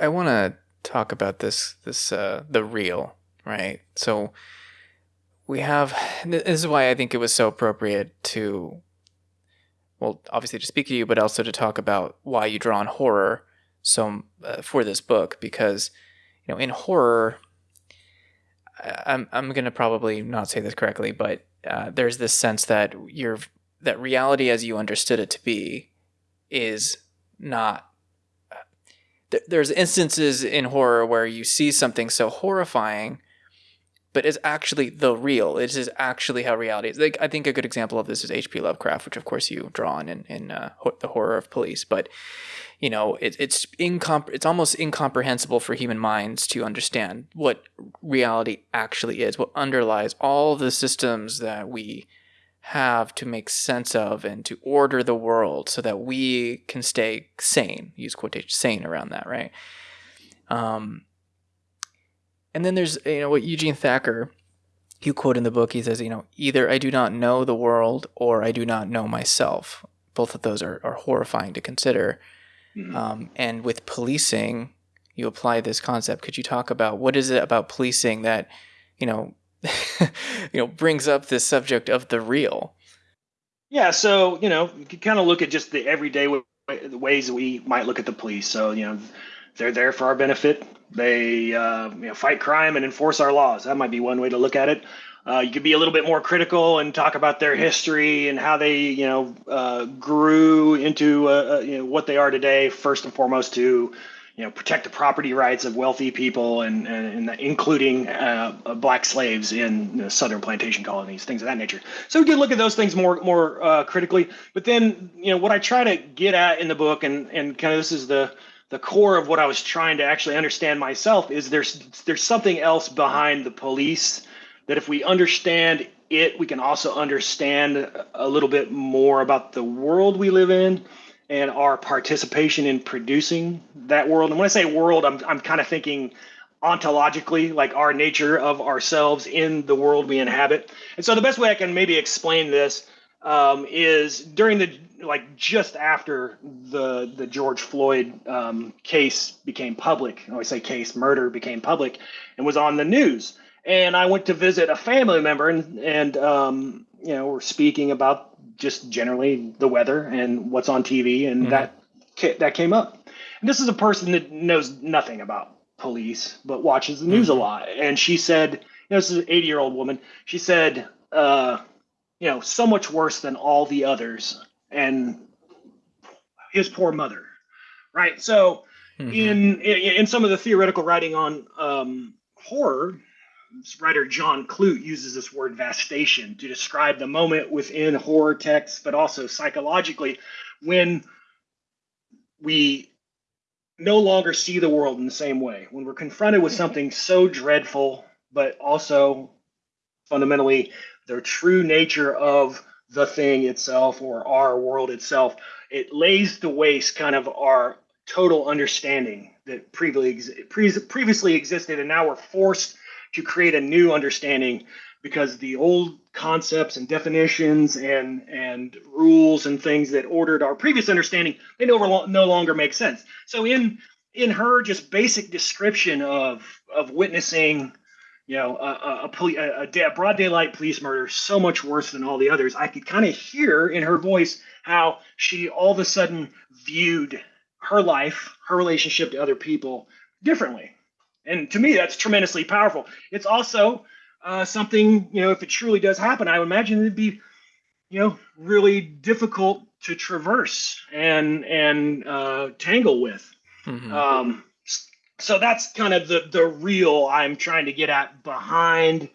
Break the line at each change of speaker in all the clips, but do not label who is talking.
I want to talk about this this uh, the real right. So we have this is why I think it was so appropriate to well obviously to speak to you, but also to talk about why you draw on horror so uh, for this book because you know in horror I'm I'm gonna probably not say this correctly, but uh, there's this sense that you're that reality as you understood it to be is not there's instances in horror where you see something so horrifying but it's actually the real. It is actually how reality is. Like i think a good example of this is hp lovecraft which of course you draw on in, in uh, the horror of police but you know it, it's incom- it's almost incomprehensible for human minds to understand what reality actually is what underlies all the systems that we have to make sense of and to order the world so that we can stay sane use quotation sane around that right? Um, and then there's you know what eugene thacker you quote in the book he says you know either i do not know the world or i do not know myself. Both of those are, are horrifying to consider. Mm-hmm. um, and with policing you apply this concept. Could you talk about what is it about policing that you know you know brings up this subject of the real.
Yeah so you know you can kind of look at just the everyday way, the ways we might look at the police. So you know they're there for our benefit. They uh, you know, fight crime and enforce our laws. That might be one way to look at it. Uh, you could be a little bit more critical and talk about their history and how they, you know, uh, grew into uh, uh you know, what they are today. First and foremost, to you know protect the property rights of wealthy people and, and, and including uh, black slaves in the southern plantation colonies things of that nature. So we can look at those things more more uh, critically. But then you know what i try to get at in the book and and kind of this is the the core of what i was trying to actually understand myself is there's there's something else behind the police that if we understand it we can also understand a little bit more about the world we live in and our participation in producing that world. And when I say world, I'm, I'm kind of thinking ontologically, like our nature of ourselves in the world we inhabit. And so the best way I can maybe explain this um, is during the like just after the the George Floyd um, case became public. I always say case murder became public and was on the news. And I went to visit a family member and and um, you know we're speaking about just generally the weather and what's on TV, and mm-hmm. that that came up. And this is a person that knows nothing about police, but watches the news mm-hmm. a lot. And she said, you know, this is an 80 year old woman. She said, uh, you know, so much worse than all the others, and his poor mother, right? So, mm-hmm. in, in, in some of the theoretical writing on um, horror, writer John Clute uses this word vastation to describe the moment within horror texts, but also psychologically when we no longer see the world in the same way. When we're confronted with something so dreadful, but also fundamentally the true nature of the thing itself or our world itself, it lays to waste kind of our total understanding that previously, previously existed, and now we're forced to create a new understanding because the old concepts and definitions and and rules and things that ordered our previous understanding they no, no longer make sense. So in in her just basic description of of witnessing you know a, a, a, a broad daylight police murder so much worse than all the others. I could kind of hear in her voice how she all of a sudden viewed her life her relationship to other people differently and to me, that's tremendously powerful. It's also uh, something, you know, if it truly does happen, I would imagine it'd be, you know, really difficult to traverse and and uh, tangle with. Mm-hmm. Um, so that's kind of the the real I'm trying to get at behind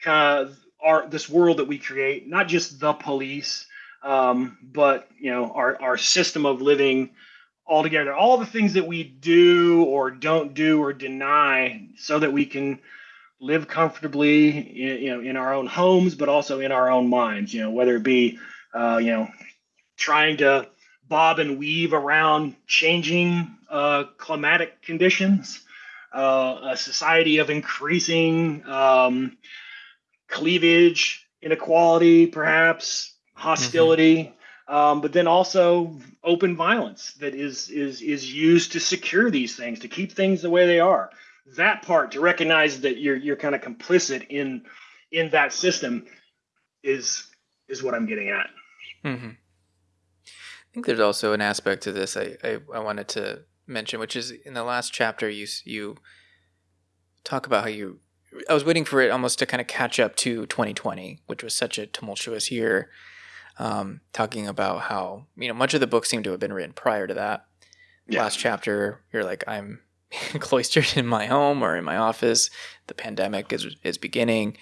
kind of our this world that we create, not just the police, um, but you know our our system of living altogether. All the things that we do or don't do or deny so that we can live comfortably in, you know in our own homes but also in our own minds you know whether it be uh, you know trying to bob and weave around changing uh, climatic conditions uh, a society of increasing um, cleavage inequality perhaps hostility um, but then also open violence that is is is used to secure these things, to keep things the way they are. That part to recognize that you're you're kind of complicit in in that system is is what I'm getting at.
Mm-hmm. I think there's also an aspect to this I, I, I wanted to mention, which is in the last chapter you you talk about how you I was waiting for it almost to kind of catch up to 2020, which was such a tumultuous year. Um, talking about how you know much of the book seemed to have been written prior to that. Yeah. Last chapter, you're like, I'm cloistered in my home or in my office. The pandemic is is beginning.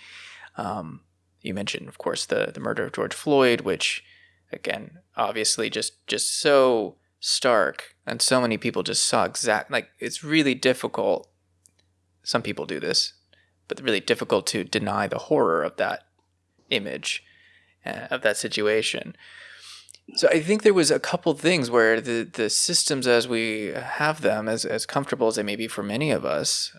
Um, you mentioned, of course, the the murder of George Floyd, which again, obviously, just just so stark, and so many people just saw exact. Like it's really difficult. Some people do this but really difficult to deny the horror of that image of that situation. So I think there was a couple things where the the systems as we have them, as as comfortable as they may be for many of us,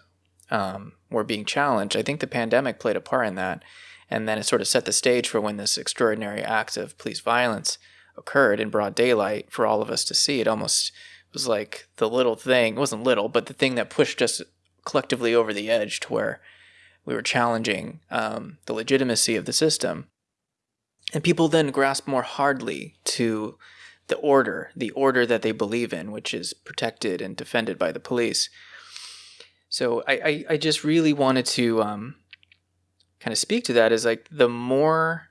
um, were being challenged. I think the pandemic played a part in that, and then it sort of set the stage for when this extraordinary act of police violence occurred in broad daylight for all of us to see. It almost was like the little thing. It wasn't little, but the thing that pushed us collectively over the edge to where we were challenging um, the legitimacy of the system. And people then grasp more hardly to the order, the order that they believe in, which is protected and defended by the police. So I, I, I just really wanted to um, kind of speak to that is like the more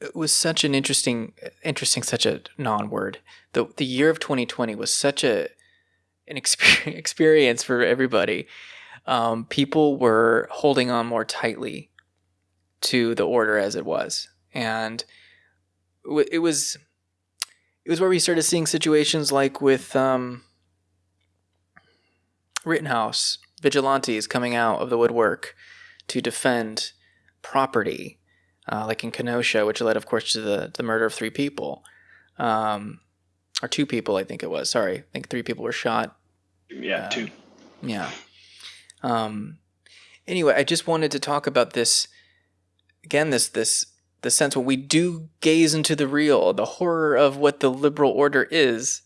it was such an interesting interesting such a non-word the the year of 2020 was such a an experience for everybody um, people were holding on more tightly to the order as it was, and it was it was where we started seeing situations like with um, Rittenhouse vigilantes coming out of the woodwork to defend property, uh, like in Kenosha, which led, of course, to the the murder of three people, um, or two people, I think it was. Sorry, I think three people were shot.
Yeah, uh, two.
Yeah. Um, anyway, I just wanted to talk about this again. This this the sense when we do gaze into the real, the horror of what the liberal order is.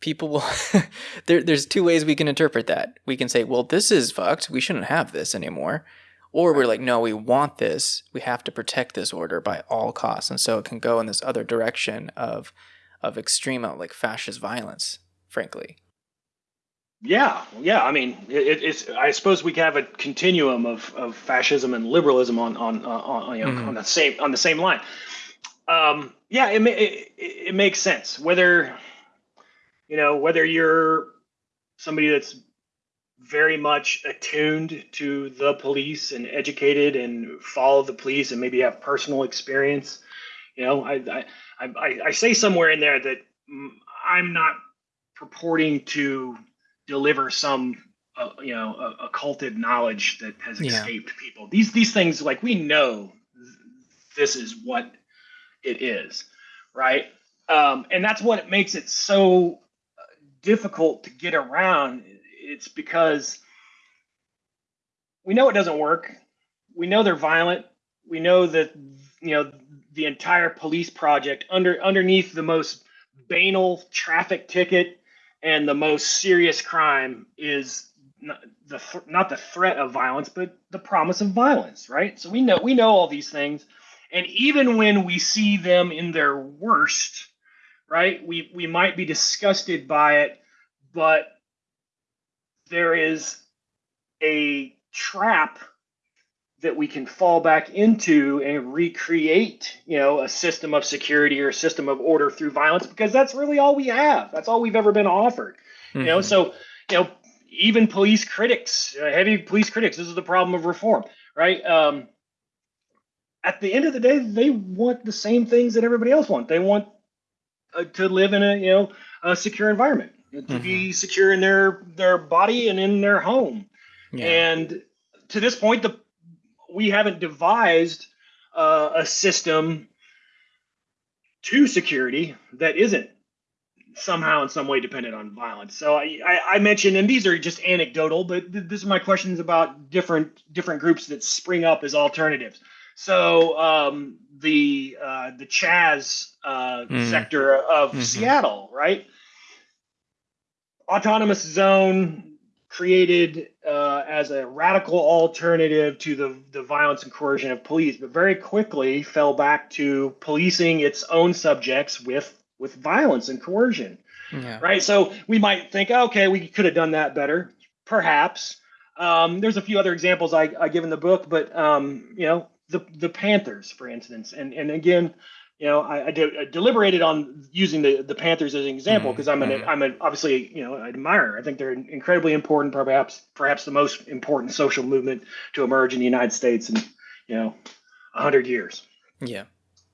People will. there, there's two ways we can interpret that. We can say, "Well, this is fucked. We shouldn't have this anymore," or we're like, "No, we want this. We have to protect this order by all costs." And so it can go in this other direction of of extreme, like fascist violence. Frankly.
Yeah, yeah. I mean, it, it's. I suppose we have a continuum of, of fascism and liberalism on on on, you know, mm. on the same on the same line. Um, yeah, it, it it makes sense. Whether you know whether you're somebody that's very much attuned to the police and educated and follow the police and maybe have personal experience. You know, I I I, I say somewhere in there that I'm not purporting to deliver some uh, you know uh, occulted knowledge that has escaped yeah. people. These these things like we know this is what it is right? Um, and that's what makes it so difficult to get around. It's because we know it doesn't work. We know they're violent. We know that you know the entire police project under underneath the most banal traffic ticket and the most serious crime is not the not the threat of violence but the promise of violence right? So we know we know all these things. And even when we see them in their worst right we we might be disgusted by it but there is a trap that we can fall back into and recreate, you know, a system of security or a system of order through violence because that's really all we have. That's all we've ever been offered. Mm-hmm. You know, mm-hmm. so you know, even police critics, uh, heavy police critics, this is the problem of reform, right? Um, at the end of the day, they want the same things that everybody else wants. They want uh, to live in a you know a secure environment, to mm-hmm. be secure in their their body and in their home. Yeah. And to this point, the we haven't devised uh, a system to security that isn't somehow in some way dependent on violence. So I, I, I mentioned, and these are just anecdotal, but th- this is my questions about different different groups that spring up as alternatives. So um, the uh, the Chaz uh, mm. sector of mm-hmm. Seattle, right? Autonomous zone created as a radical alternative to the, the violence and coercion of police, but very quickly fell back to policing its own subjects with with violence and coercion. Yeah. Right. So we might think, okay, we could have done that better, perhaps. Um, there's a few other examples I, I give in the book, but um, you know, the the Panthers, for instance, and and again, you know, I, I, de- I, deliberated on using the, the Panthers as an example because mm-hmm. I'm an mm-hmm. I'm an obviously you know an admirer. I think they're incredibly important, perhaps perhaps the most important social movement to emerge in the United States in you know hundred years.
Yeah,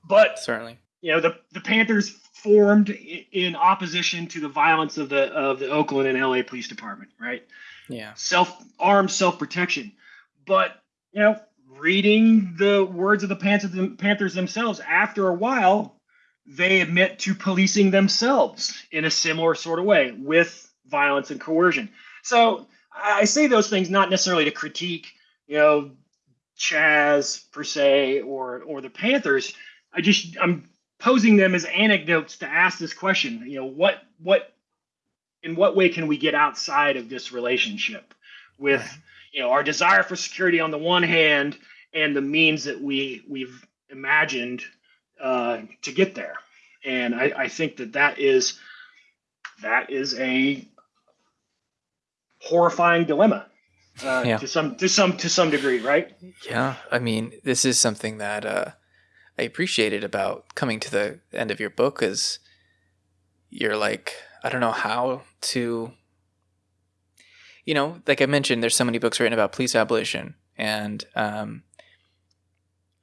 but
certainly,
you know, the the Panthers formed in opposition to the violence of the of the Oakland and LA Police Department, right?
Yeah,
self armed self protection, but you know reading the words of the Panthers themselves, after a while, they admit to policing themselves in a similar sort of way with violence and coercion. So I say those things not necessarily to critique, you know, Chaz per se or or the Panthers. I just I'm posing them as anecdotes to ask this question. You know, what what in what way can we get outside of this relationship with you know our desire for security on the one hand and the means that we we've imagined uh, to get there and I, I think that that is that is a horrifying dilemma uh, yeah. to some to some to some degree right
yeah i mean this is something that uh, i appreciated about coming to the end of your book is you're like i don't know how to you know, like I mentioned, there's so many books written about police abolition, and um,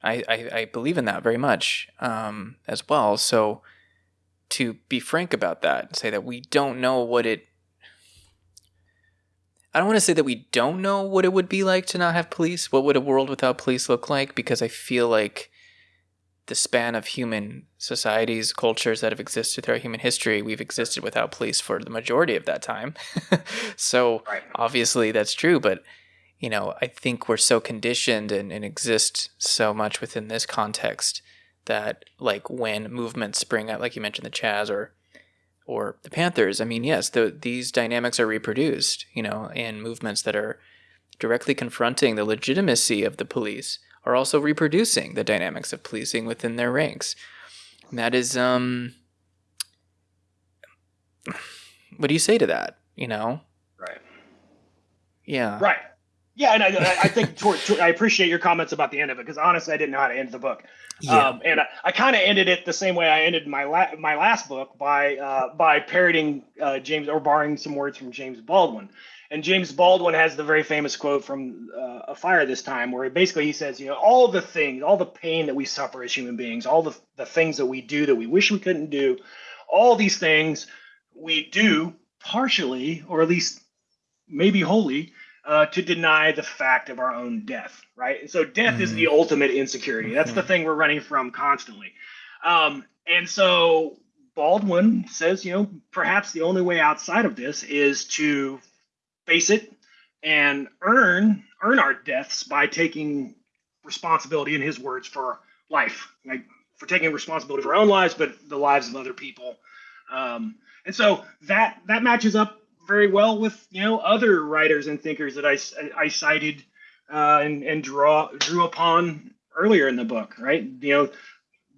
I, I, I believe in that very much um, as well. So to be frank about that, say that we don't know what it. I don't want to say that we don't know what it would be like to not have police. What would a world without police look like? Because I feel like the span of human societies, cultures that have existed throughout human history, we've existed without police for the majority of that time. so right. obviously that's true, but you know, I think we're so conditioned and, and exist so much within this context that like when movements spring up, like you mentioned the Chaz or or the Panthers, I mean, yes, the, these dynamics are reproduced, you know, in movements that are directly confronting the legitimacy of the police are also reproducing the dynamics of policing within their ranks. And that is, um, what do you say to that? You know?
Right.
Yeah.
Right. Yeah, and I, I think toward, toward, I appreciate your comments about the end of it because honestly, I didn't know how to end the book. Yeah. Um, and I, I kind of ended it the same way I ended my la- my last book by uh, by parroting uh, James or borrowing some words from James Baldwin. And James Baldwin has the very famous quote from uh, A Fire This Time, where basically he says, you know, all the things, all the pain that we suffer as human beings, all the, the things that we do that we wish we couldn't do, all these things we do partially, or at least maybe wholly, uh, to deny the fact of our own death, right? And so death mm-hmm. is the mm-hmm. ultimate insecurity. That's the mm-hmm. thing we're running from constantly. Um, and so Baldwin says, you know, perhaps the only way outside of this is to face it and earn earn our deaths by taking responsibility in his words for life like for taking responsibility for our own lives but the lives of other people um, and so that that matches up very well with you know other writers and thinkers that i, I cited uh, and, and draw drew upon earlier in the book right you know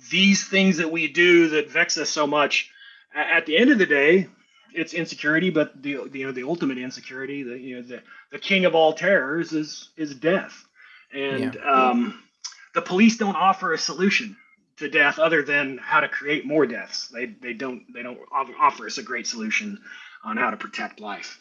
these things that we do that vex us so much at the end of the day it's insecurity, but the, you know the ultimate insecurity, the you know the the king of all terrors is is death, and yeah. um, the police don't offer a solution to death other than how to create more deaths. They they don't they don't offer us a great solution on how to protect life.